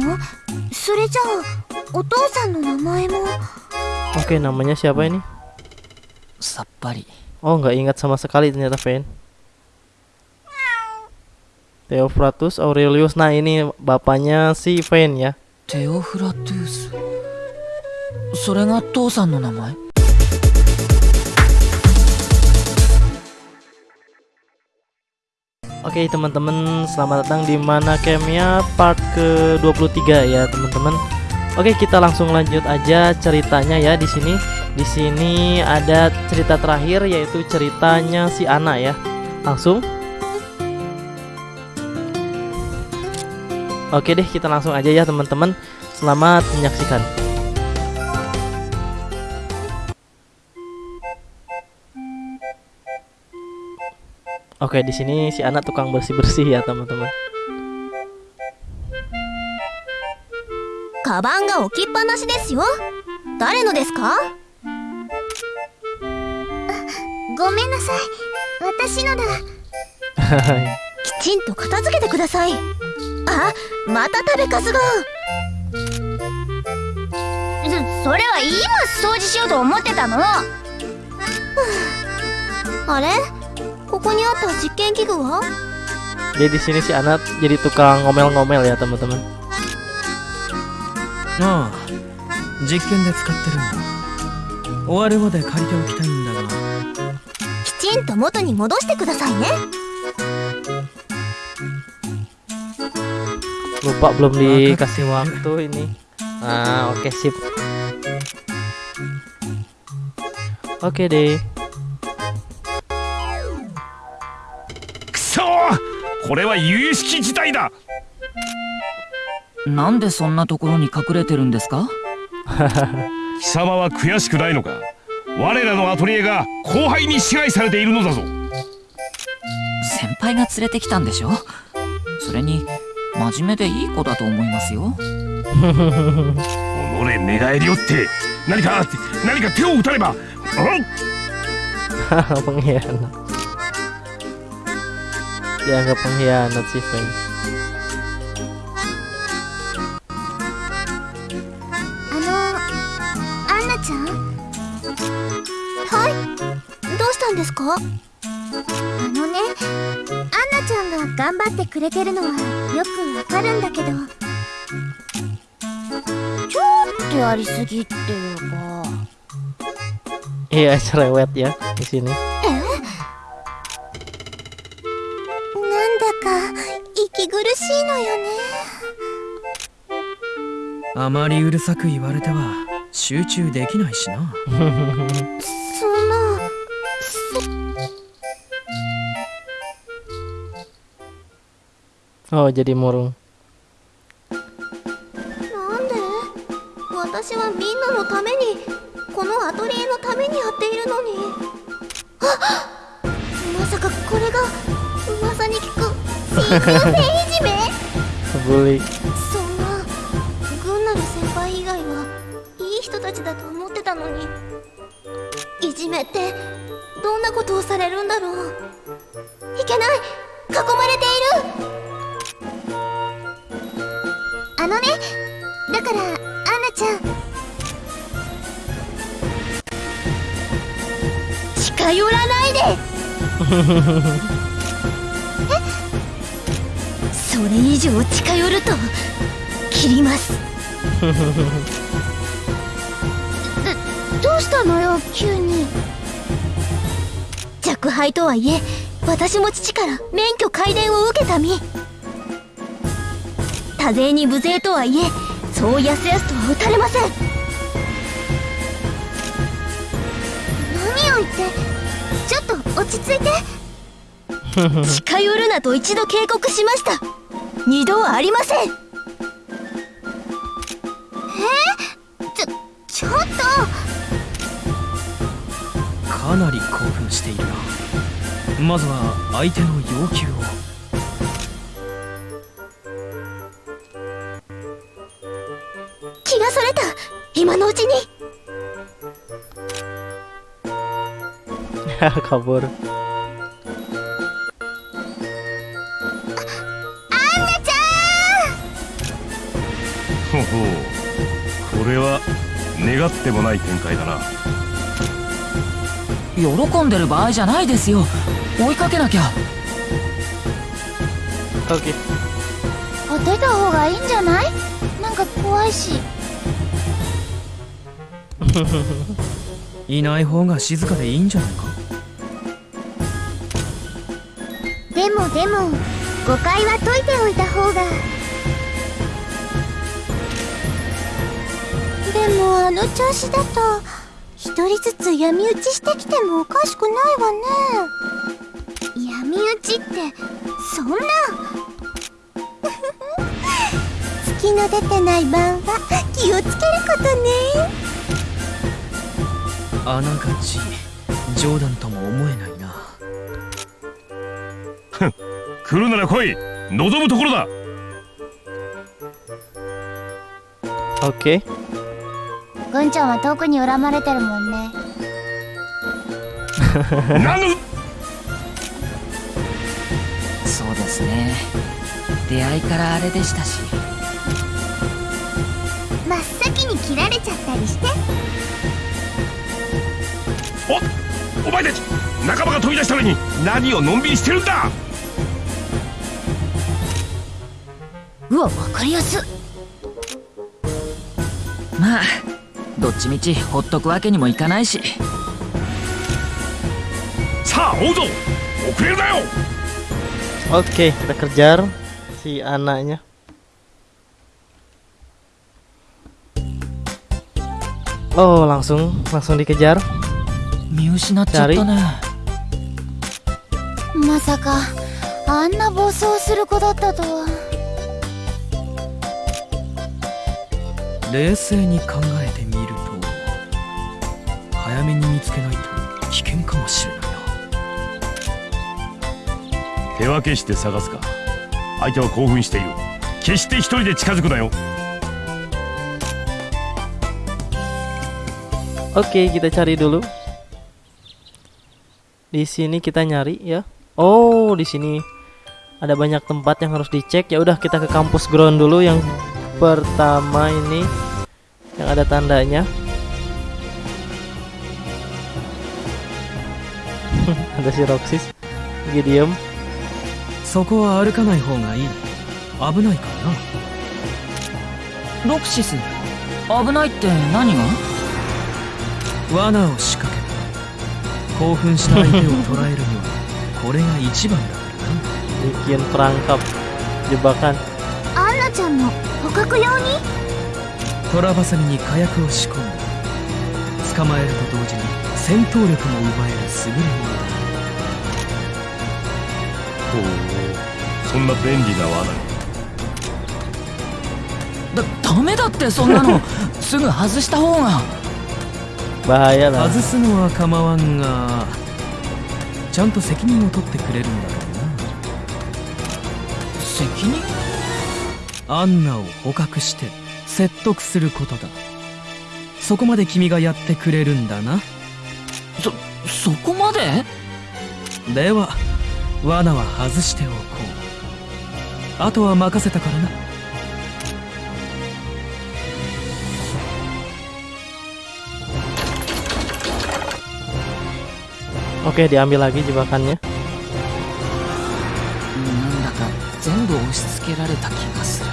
のそれじゃあお父さんの名前も Oke, namanya siapa ini? さっぱり Oh, nggak ingat sama sekali ternyata Fen. Theophratus Aurelius. Nah, ini bapaknya si Fen ya. テオフラトゥースそれが父さんの名前 Oke teman-teman, selamat datang di Mana Camnya part ke-23 ya teman-teman. Oke, kita langsung lanjut aja ceritanya ya di sini. Di sini ada cerita terakhir yaitu ceritanya si Ana ya. Langsung. Oke deh, kita langsung aja ya teman-teman. Selamat menyaksikan. Oke, di sini si anak tukang bersih-bersih ya, teman-teman. カバンが置きっぱなしですよ誰のですかごめんなさい私のだきちんと片付けてくださいあまた食べかすがそそれは今掃除しようと思ってたのあれここにあった実験器具は Jadi di sini si anak jadi tukang ngomel-ngomel ya, teman-teman. ああ実験で使ってるんだ終わるまで借りておきたいんだがきちんと元に戻してくださいね Lupa belum dikasih waktu ini. Nah, oke sip. Oke deh. これは有識事態だ。なんでそんなところに隠れてるんですか？貴様は悔しくないのか？我らのアトリエが後輩に支配されているのだぞ。先輩が連れてきたんでしょ？それに真面目でいい子だと思いますよ。己寝返りをって何か何か手を打たねば。ん pengkhianat. Dianggap pengkhianat si Fen. あのアンナちゃんはいどうしたんですかあのねアンナちゃんが頑張ってくれてるのはよくわかるんだけどちょっとやりすぎっていうか Iya, cerewet ya di sini. なしいのよね。あまりうるさく言われては集中できないしな。そんな Oh, jadi murung. なんで？私はみんなのためにこのアトリエのためにやっているのに。あまさかこれが噂に聞く真空性いじめ Bully. そんな軍なる先輩以外はいい人たちだと思ってたのに。いじめってどんなことをされるんだろう。いけない！囲まれている！あのねだからアンナちゃん。近寄らないで！え それ以上近寄ると切ります。どどうしたのよ急に。若輩とはいえ私も父から免許改伝を受けた身。多勢に無勢とはいえそうやすやすとは打たれません。何を言ってちょっと落ち着いて。近寄るなと一度警告しました二度はありません。え？ちょちょっと。かなり興奮しているな。まずは相手の要求を。気がそれた。今のうちに。Kabur. ほほう。これは願ってもない展開だな。喜んでる場合じゃないですよ。追いかけなきゃ。いた方がいいんじゃない？なんか怖いし。いない方が静かでいいんじゃないか？でもでも誤解は解いておいた方がでもあの調子だと一人ずつ闇討ちしてきてもおかしくないわね。闇討ちってそんな。月の出てない晩は気をつけることね。あながち冗談とも思えないな。来るなら来い。望むところだ。Oke. ぐん。ちゃん。は遠くに恨まれてるもん。ねなぬそうですね出会いからあれでしたし真っ先に切られちゃったりしておお前たち仲間が飛び出したのに何をのん。びりしてるん。だうわわかりやすまあどっちみちほっとくわけにもいかないしさあ追うぞ遅れるなよ Oke, kita kejar si anaknya. Oh, langsung langsung dikejar. 見失っちゃったねまさかあんな暴走する子だったとは冷静に考えてみると早めに見つけないと危険かもしれないな手分けして探すか相手は興奮している決して一人で近づくなよ Oke, kita cari dulu. Di sini kita nyari ya. Oh, di sini ada banyak tempat yang harus dicek. Ya udah kita ke kampus ground dulu yang pertama ini yang ada tandanya. Ada si lagi diem. そこは歩かない方がいい。危ないからな。ロクシス？危ないって何が？罠を仕掛けた興奮した相手を捕らえるには これが一番だからな。bikin perangkap jebakan. アンナちゃんの捕獲用に？トラバサミに火薬を仕込んだ捕まえると同時に戦闘力も奪える優れもの。だほうそんな便利な罠。だダメだってそんなの。すぐ外した方が。Bahaya lah. 外すのは構わんがちゃんと責任を取ってくれるんだろ責任？うなアンナを捕獲して説得することだ。そこまで君がやってくれるんだなそそこまで？では罠は外しておこう。あとは任せたからな。Oke, diambil lagi jebakannya. なんだか全部押し付けられた気がする。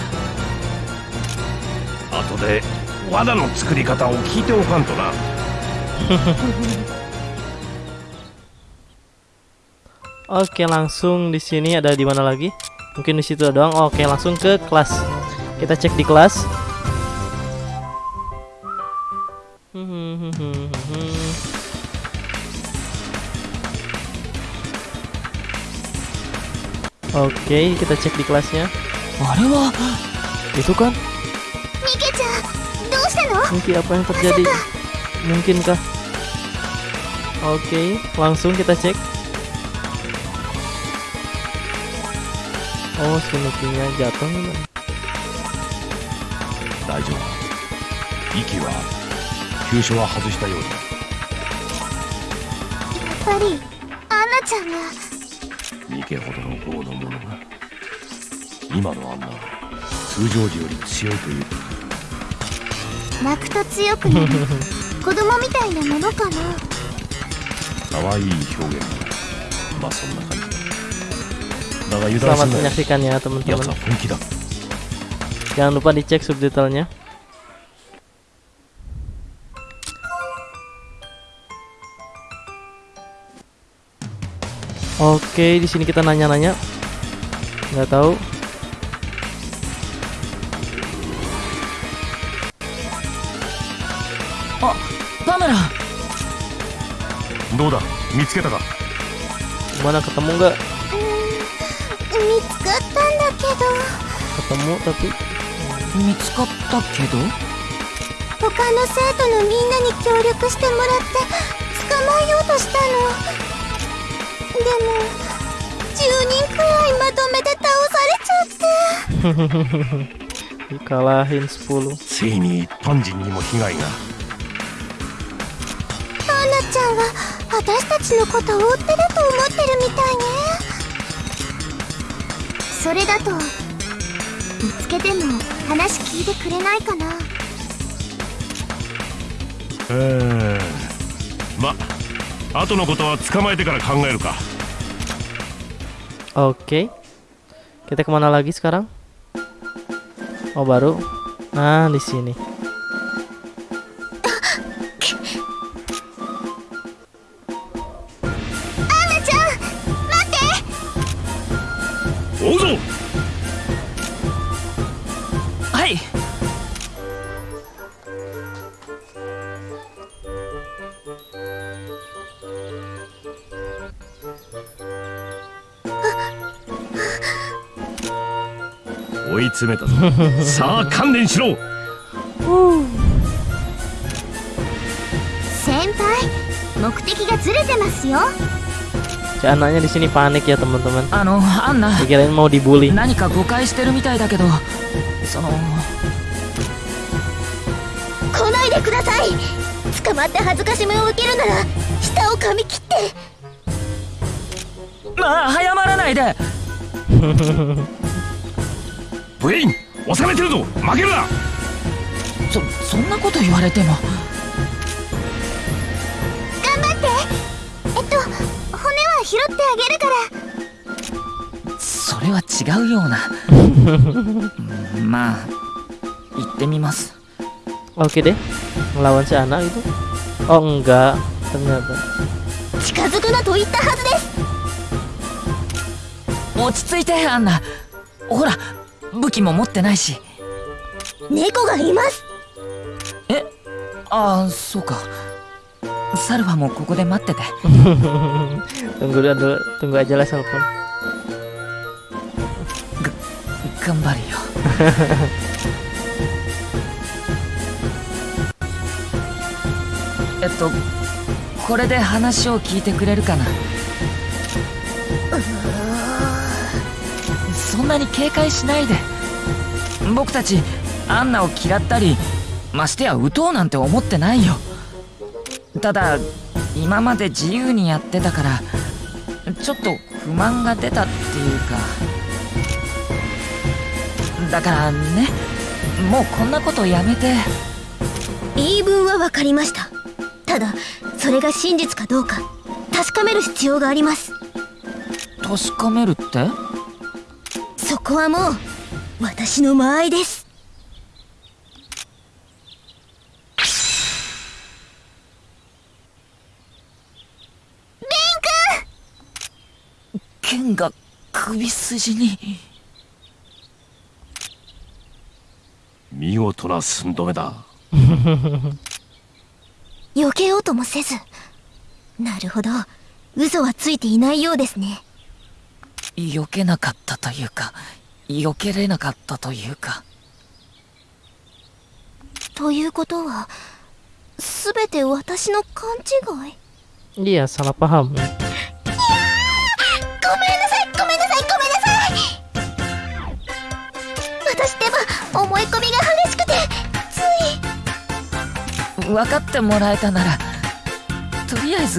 後で罠の作り方を聞いておかんとな Oke, langsung di sini ada di mana lagi? Mungkin di situ doang. Oke, langsung ke kelas. Kita cek di kelas. Oke, kita cek di kelasnya. Waduh, itu kan? Mungkin apa yang terjadi? Mungkinkah? Oke, langsung kita cek. Oh, jatuh memang. 大丈夫。息は急所は外したようだ。やっぱりアンナちゃんが。ミケほどの豪の者が今のあんなは通常時より強いという。泣くと強くなる子供みたいなものかな。可愛い表現まあそんな感じ Selamat すんなよ menyaksikan ya や teman-teman つは本気だ Jangan lupa dicek subtitlenya Oke, di sini kita nanya-nanya. Nggak tahu. あパメラどうだ見つけたか Gimana ketemu nggak? 見つかったんだけ。tapi 見つかったけど？ど他の生徒のみんなに協力してもらって捕まえようとしたの。でも10人くらいまとめて倒されちゃって。Dikalahin 10. ついに一般人にも被害が。アンナちゃんは私たちのことを追ってると思ってるみたいねそれだと見つけても話聞いてくれないかなうーんま後のことは捕まえてから考えるか Oke. Kita kemana lagi sekarang? Oh baru. Nah di sini. はい追い詰めたぞさあ観念しろ先輩目的がずれてますよ Si anaknya di sini panik ya teman-teman. あのアンナ Dikirain mau dibully. 何か誤解してるみたいだけどその。来ないでください。捕まって恥ずかしめを受けるなら舌を噛み切って。まあ早まらないで。ブレイン収めてるぞ。負けるな。そそんなこと言われても。頑張って。えっと骨は拾ってあげるから。それは違うような。う んまあ、行ってみます。近づくなと言ったはずです。落ち着いてアンナ。ほら武器も持ってないし。猫がいます。え？ああそうか。サルバもここで待ってて。頑張るよ。えっとこれで話を聞いてくれるかな？そんなに警戒しないで。僕たちアンナを嫌ったりましてや撃とうなんて思ってないよ。ただ今まで自由にやってたからちょっと不満が出たっていうか。だからね。もうこんなことやめて。言い分は分かりました。ただそれが真実かどうか確かめる必要があります。確かめるって？そこはもう私の間合いです。剣が首筋に見事な寸止めだ。避けようともせず。なるほど。嘘はついていないようですね。避けなかったというか避けれなかったというか。ということは全て私の勘違い？Iya, salah paham. 思い込みが激しくてつい分かってもらえたならとりあえず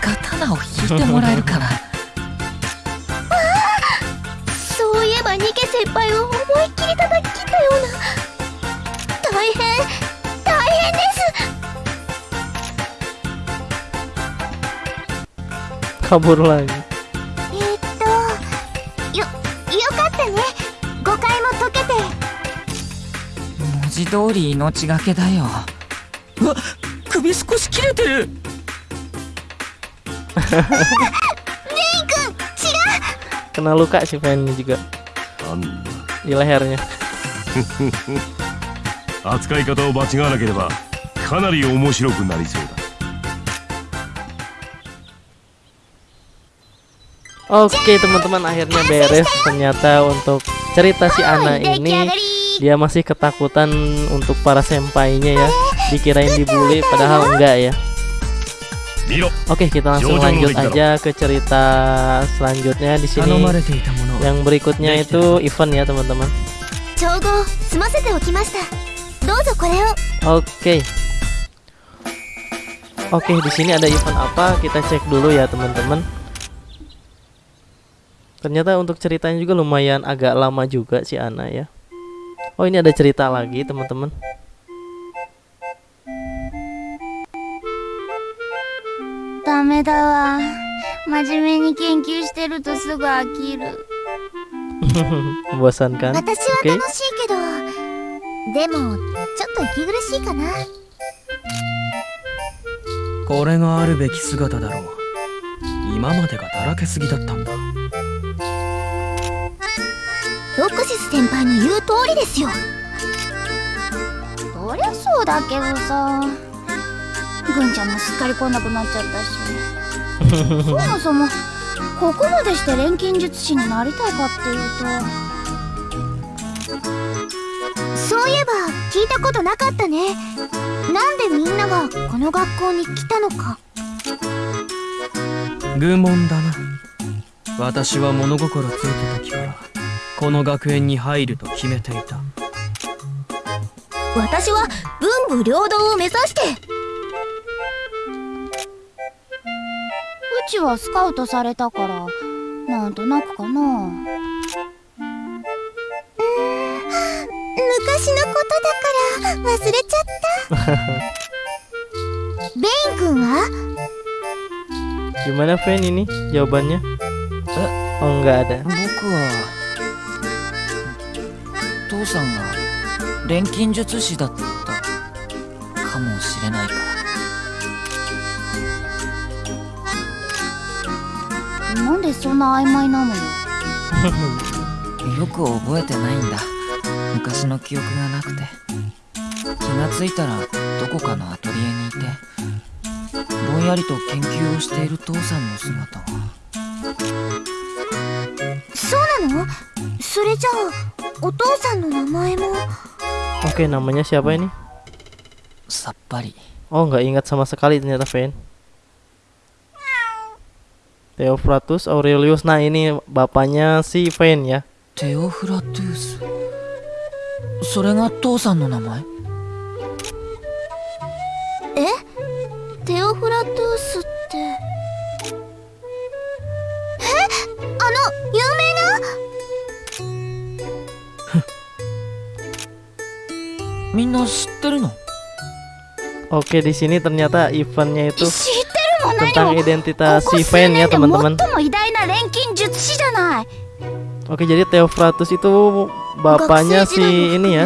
刀を引いてもらえるかなそういえばニケ先輩を思いっきり叩き切ったような。大変大変です。かぶらない。字通り命がけだようわ首少し切れてる kena luka si Fen ini juga なんだ di lehernya 扱い方を間違わなければかなり面白くなりそうだ Oke teman-teman akhirnya beres ternyata untuk cerita si Ana 出来上 ini がり dia masih ketakutan untuk para senpainya ya. Dikirain dibully padahal enggak ya. Oke kita langsung lanjut aja ke cerita selanjutnya di sini. Yang berikutnya itu event ya teman-teman. Oke. Oke di sini ada event apa? Kita cek dulu ya teman-teman. Ternyata untuk ceritanya juga lumayan agak lama juga si Ana ya. Oh ini ada cerita lagi teman-teman ダメだわ真面目に研究してるとすぐ飽きる Membosankan 私は Oke 楽しいけど、でもちょっと息苦しロクシス先輩の言う通りですよ。そりゃそうだけどさ。ぐんちゃんもすっかり来なくなっちゃったし。そもそもここまでして錬金術師になりたいかっていうと。そういえば聞いたことなかったね。なんでみんながこの学校に来たのか。愚問だな。私は物心ついた時から。この学園に入ると決めていた。私は文武両道を目指して。うちはスカウトされたからなんとなくかな。うん。昔のことだから忘れちゃった。ベイン君は？Gimana Fen ini? Jawabannya? Oh nggak ada. 僕は父さんが錬金術師だったかもしれないか。らなんでそんな曖昧なのよ。よく覚えてないんだ。昔の記憶がなくて。気がついたらどこかのアトリエにいてぼんやりと研究をしている父さんの姿が。そうなの？それじゃあお父さんの名前も Oke namanya siapa ini? さっぱり Oh nggak ingat sama sekali ternyata Fen Theophratus Aurelius Nah ini bapaknya si Fen ya テオフラトゥースそれが父さんの名前えテオフラトゥースってみんな知ってるの Oke di sini ternyata eventnya itu 知ってるも何 tentang も identitas ここ si 数 Fen 年 ya で最 teman-teman も偉大な錬金術師じゃない Oke jadi Theophratus itu bapaknya si ini ya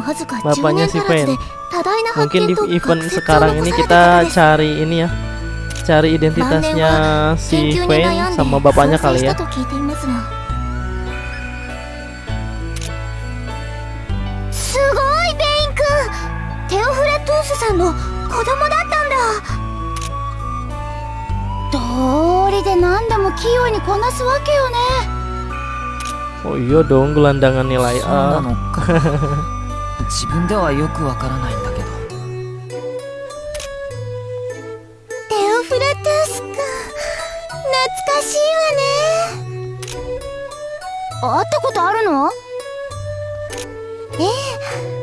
わずか10 Bapaknya 年 si 足らずで Fen 多大な発 Mungkin 見 di と event 学説を sekarang 残 ini された kita 方です cari ini ya Cari identitasnya si 研究に Fen 悩んで sama bapaknya 創生 kali し ya スさんの子供だったんだ。道理で何でも器用にこなすわけよね。Oh iya dong gelandangan nilai そうな A のか。自分ではよくわからないんだけど。テオフラトゥースくん懐かしいわね。会ったことあるの？ええ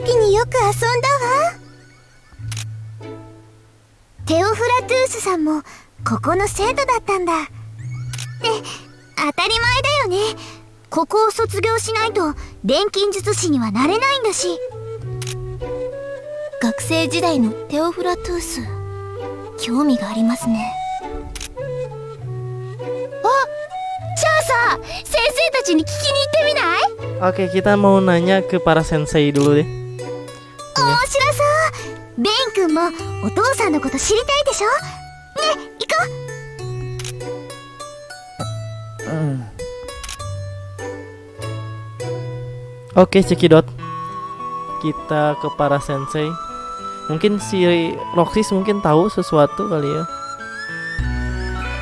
時によく遊んだわ。テオフラトゥースさんもここの生徒だったんだ。って当たり前だよね。ここを卒業しないと錬金術師にはなれないんだし。学生時代のテオフラトゥース興味がありますね。あじゃあさ先生たちに聞きに行ってみない？Oke, kita mau nanya ke para sensei dulu deh. 面白そうベイン君もお父さんのこと知りたいでしょね行こううん Oke, cekidot. Kita ke para sensei. Mungkin si Roxis mungkin tahu sesuatu kali ya.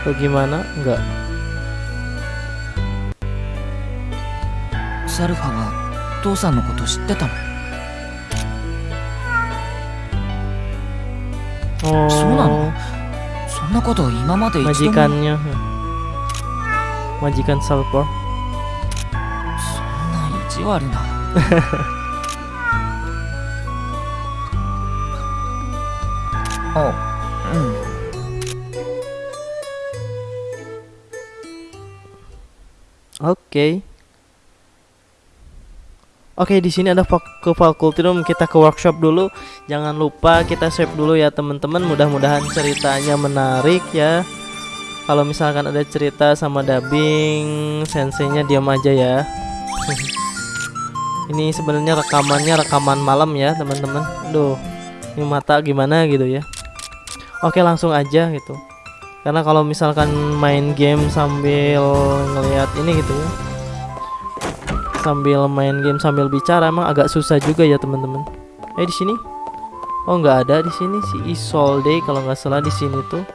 Atau gimana? Enggak. サルファは父さんのこと知ってたの そうなの？そんなこと今まで一度も。majikannya. Majikan Salvor. そんな意地悪な。あうん Oke. Di sini ada ke fakulty room, kita ke workshop dulu. Jangan lupa kita save dulu ya, teman-teman. Mudah-mudahan ceritanya menarik ya. Kalau misalkan ada cerita sama dubbing, senseinya diam aja ya. ini sebenarnya rekamannya rekaman malam ya, teman-teman. Duh, ini mata gimana gitu ya. Oke, langsung aja gitu. Karena kalau misalkan main game sambil ngelihat ini gitu ya sambil main game sambil bicara emang agak susah juga ya teman-teman. Eh di sini? Oh nggak ada di sini si Isolde kalau nggak salah di sini tuh.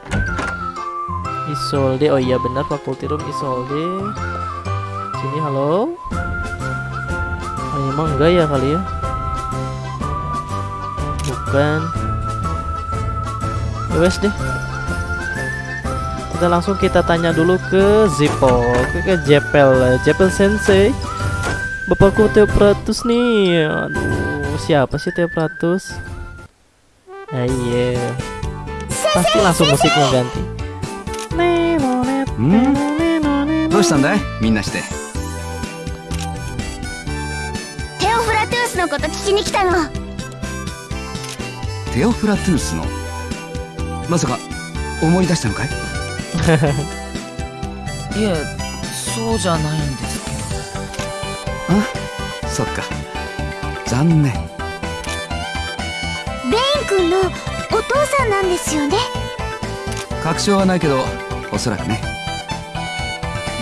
Isolde, oh iya benar Faculty Room Isolde. Sini halo. Oh, emang enggak ya kali ya? Bukan. Ya wes deh. Kita langsung kita tanya dulu ke Zippo, ke Jepel, Jepel Sensei. Bapakku Teopratus nih. Aduh, siapa sih Teopratus? Ah, iya. Pasti langsung musiknya ganti. どうしたんだいみんなしてテオフラトゥースのこと聞きに来たのテオフラトゥースのまさか思い出したのかいいえそうじゃないんですけそっか。残念。ベイン君のお父さんなんですよね？確証はないけどおそらくね。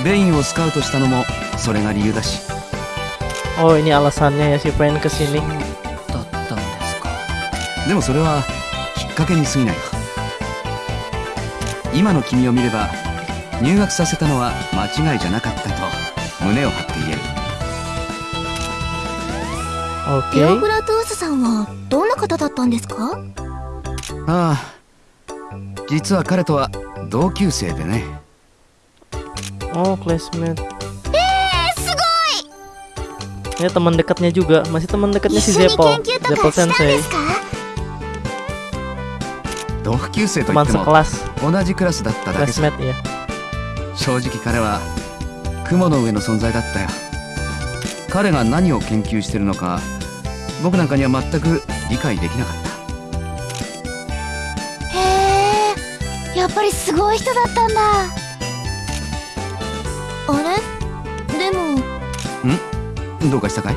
ベインをスカウトしたのもそれが理由だし。Oh, ini alasannya ya si pengen kesini. どだったんですか。でもそれはきっかけに過ぎないよ今の君を見れば入学させたのは間違いじゃなかったと胸を張って言えるテオーフラトゥースさんはどんな方だったんですか？ああ実は彼とは同級生でね。Oh, classmate. えー、す Ini teman dekatnya juga, masih teman ごい dekatnya 一 si 緒に Zeppo, 研究と Zeppo かしたん Sensei. ですか？同級生とい Teman っても sekelas, 同じクラスだっただけさ。Classmate ya. 正直彼は雲の上の存在だったよ。彼が何を研究してるのか僕なんかには全く理解できなかった。へえやっぱりすごい人だったんだ。あれ？でも。どうかしたかい？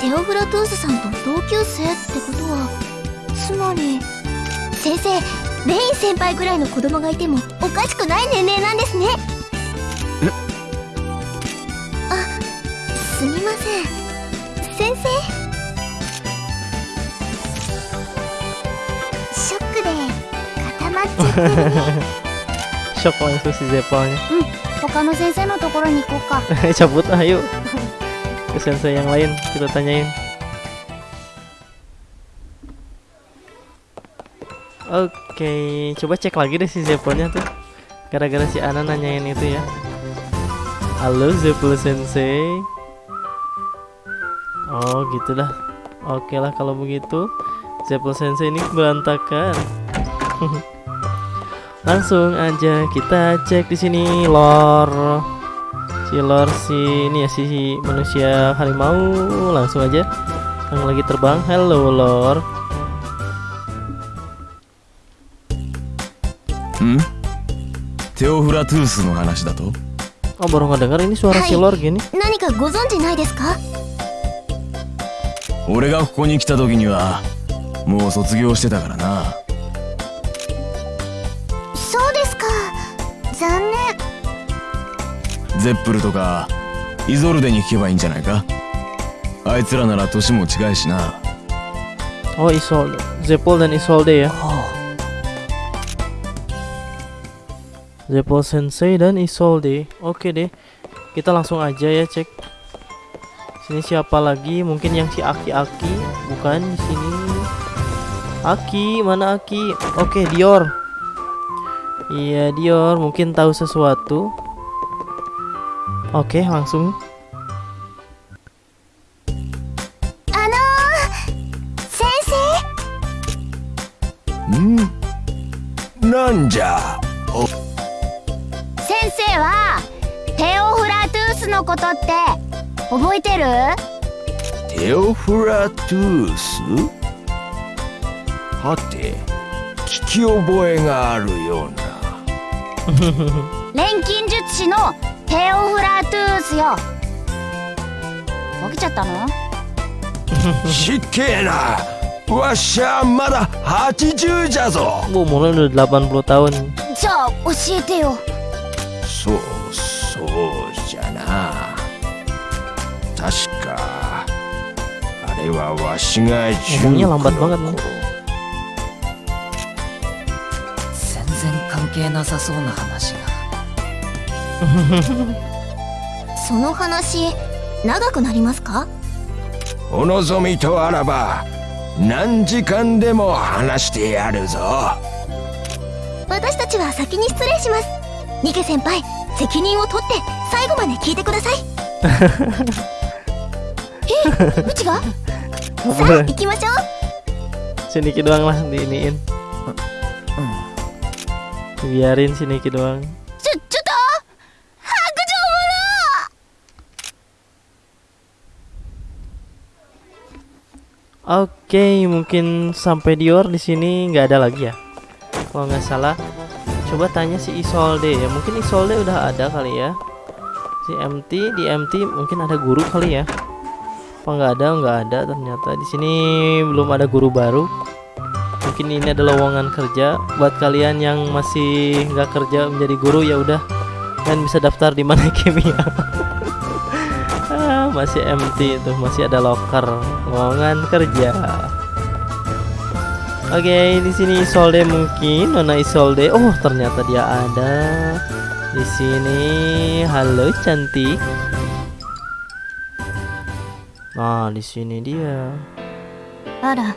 テオフラトゥースさんと同級生ってことは。つまり。先生レイン先輩ぐらいの子供がいてもおかしくない年齢なんですね 固まっちゃってるね Shock langsung si Zeppo-nya. 他の先生のところに行こうか Cabut ah, yuk. Ke sensei yang lain kita tanyain. Oke, coba cek lagi deh si Zeppo-nya tuh. Gara-gara si Ana nanyain itu ya. Halo Zeppo Sensei. Oh, gitu dah. Oke lah kalau begitu. Zeppo Sensei ini berantakan. Langsung aja kita cek di sini lore si lore si ini ya si, si manusia harimau langsung aja yang lagi terbang hello lore んテオフラトゥースの話だと Oh baru ngedenger ini suara Hai. silor gini. 何かご存知ないですか俺がここに来た時にはもう卒業してたからな ゼップルとかイゾルデに聞けばいいんじゃないかあいつらなら年も違いしな Oh Isolde. Zepol dan Isolde ya. Zepol Sensei dan Isolde. Oke deh. Kita langsung aja ya cek. Sini siapa lagi? Mungkin yang si Aki-Aki. Bukan di sini. Aki, mana Aki? Oke, Dior. Iya, Dior mungkin tahu sesuatu. Oke, langsung. あのー、先生んなんじゃ先生はテオフラトゥースのことって覚えてる？テオフラトゥースはて聞き覚えがあるような錬金術師のテオフラトゥースよ。起きちゃったの？しっけえなわっしゃまだ80じゃぞ。umurnya udah 80 tahun. じゃあ教えてよ。そうそうじゃな。確かあれはわしが Ngomongnya 19 lambat の banget nih. 頃全然関係なさそうな話がその話長くなりますか？お望みとあらば何時間でも話してやるぞ。私たちは先に失礼します。ニケ先輩責任を取って最後まで聞いてください。えうちが？さあ行きましょう。Siniki doang lah diiniin. Biarin Siniki doang. 状 Oke, mungkin sampai Dior di sini nggak ada lagi ya. Kalau nggak salah, coba tanya si Isolde ya. Mungkin Isolde udah ada kali ya. Si MT di MT mungkin ada guru kali ya. Apa nggak ada? Nggak ada ternyata. Di sini belum ada guru baru. Mungkin ini adalah lowongan kerja buat kalian yang masih nggak kerja menjadi guru ya udah. Kalian bisa daftar di mana kimia Ah, masih empty itu masih ada locker lowongan kerja oke di sini Isolde mungkin Nona Isolde oh ternyata dia ada di sini halo cantik nah di sini dia あら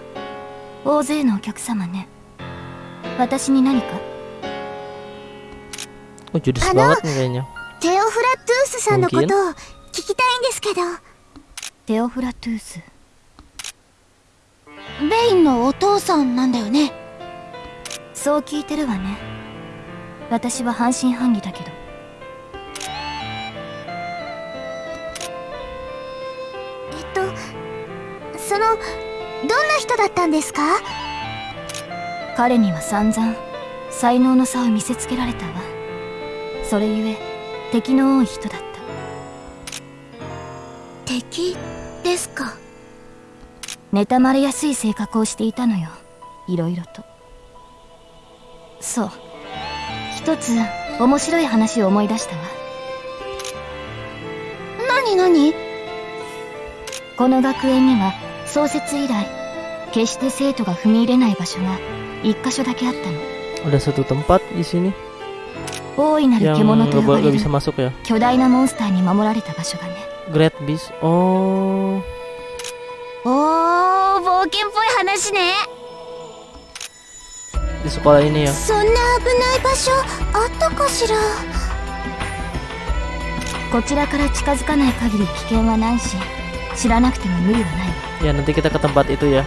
大勢のお客様ね私に何か oh judes Halo? banget nih kayaknya テオフラトゥースさんのことを聞 きたいんですけど。テオフラトゥース。ベインのお父さんなんだよね。そう聞いてるわね。私は半信半疑だけど。えっとそのどんな人だったんですか？彼には散々才能の差を見せつけられたわ。それゆえ敵の多い人だった敵ですか。妬まれやすい性格をしていたのよ。いろいろと。そう。一つ面白い話を思い出したわ。何何？この学園には創設以来決して生徒が踏み入れない場所が一箇所だけあったの。ada satu tempat di sini 大いなる獣と呼ばれる bisa masuk ya 巨大なモンスターに守られた場所がね Great Beast. Oh. おー冒険っぽい話ね di sekolah ini ya? そんな危ない場所あったかしらこちらから近づかない限り危険はないし知らなくても無理はない ya nanti kita ke tempat itu ya.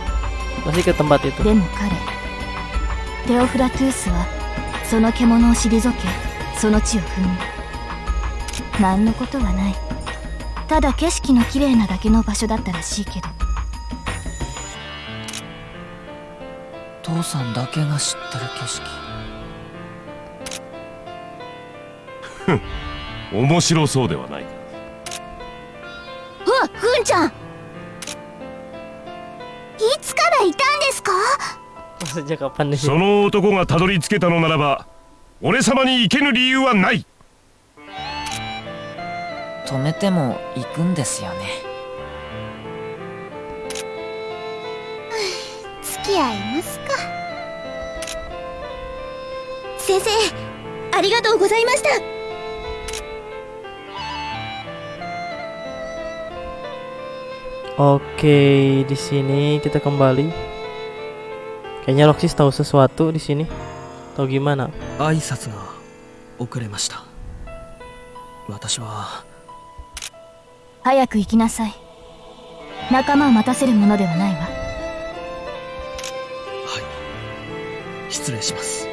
Masih ke tempat itu. でも彼テオフラトゥースはその獣を退けその地を踏んだ何のことはないただ景色の綺麗なだけの場所だったらしいけど。父さんだけが知ってる景色。面白そうではない。かうわふんちゃん。いつからいたんですか? その男がたどり着けたのならば俺様に行けぬ理由はない止めても行くんですよね付き合いますか先生ありがとうございました Oke, di sini kita kembali. Kayaknya Roxy tahu sesuatu di sini. Tahu gimana? 挨拶が遅れました私は早く行きなさい。仲間を待たせるものではないわ。はい。失礼します。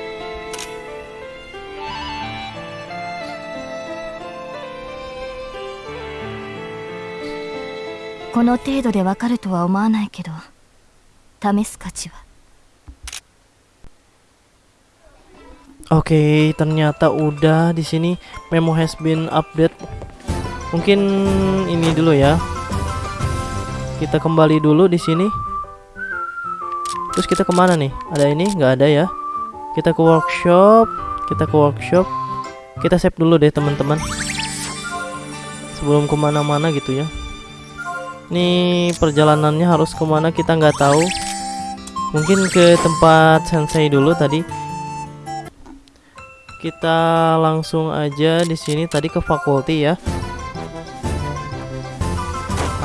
この程度でわかるとは思わないけど試す価値は。Oke, ternyata udah di sini. Memo has been update. Mungkin ini dulu ya. Kita kembali dulu di sini. Terus kita ke mana nih? Ada ini? nggak ada ya? Kita ke workshop. Kita ke workshop. Kita save dulu deh teman-teman. Sebelum ke mana-mana gitu ya. Nih perjalanannya harus ke mana kita nggak tahu. Mungkin ke tempat sensei dulu tadi kita langsung aja di sini tadi ke fakulti ya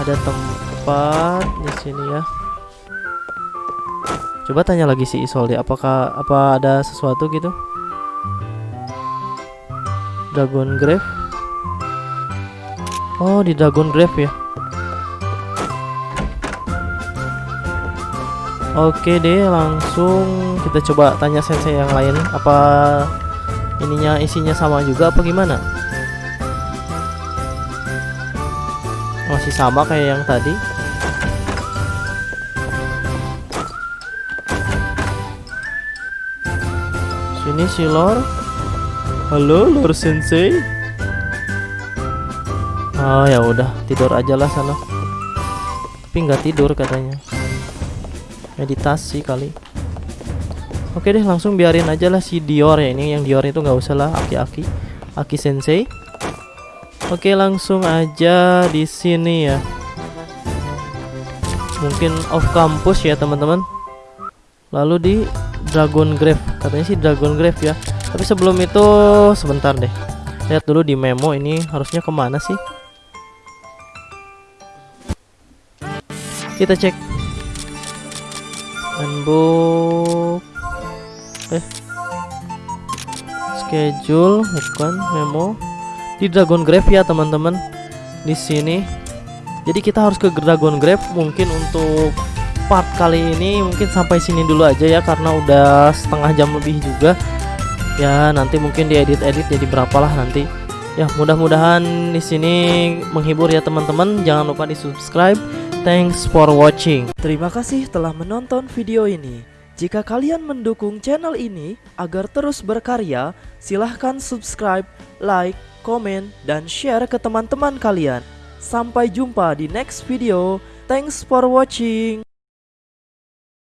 ada tempat di sini ya. Coba tanya lagi si Isolde apakah apa ada sesuatu gitu? Dragon Grave? Oh di Dragon Grave ya. Oke deh langsung kita coba tanya sensei yang lain apa ininya isinya sama juga apa gimana masih sama kayak yang tadi. Sini si lor halo lor sensei. Oh ya udah tidur aja lah sana. Tapi nggak tidur katanya. Meditasi kali. Oke deh langsung biarin aja lah si Dior ya. Ini yang Dior itu nggak usah lah aki-aki. Aki Sensei. Oke langsung aja di sini ya. Mungkin off campus ya teman-teman. Lalu di Dragon Grave katanya sih Dragon Grave ya. Tapi sebelum itu sebentar deh. Lihat dulu di memo ini harusnya ke mana sih? Kita cek. Handbook eh schedule bukan memo di Dragon Grave ya teman-teman. Di sini. Jadi kita harus ke Dragon Grave mungkin untuk part kali ini mungkin sampai sini dulu aja ya karena udah setengah jam lebih juga. Ya nanti mungkin diedit-edit jadi berapalah nanti. Ya mudah-mudahan di sini menghibur ya teman-teman. Jangan lupa di subscribe thanks for watching. Terima kasih telah menonton video ini. Jika kalian mendukung channel ini agar terus berkarya, silahkan subscribe, like, komen, dan share ke teman-teman kalian. Sampai jumpa di next video. Thanks for watching.